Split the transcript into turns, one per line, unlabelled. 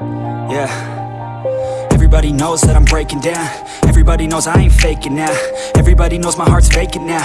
yeah. Everybody knows that I'm breaking down. Everybody knows I ain't faking now. Everybody knows my heart's faking now.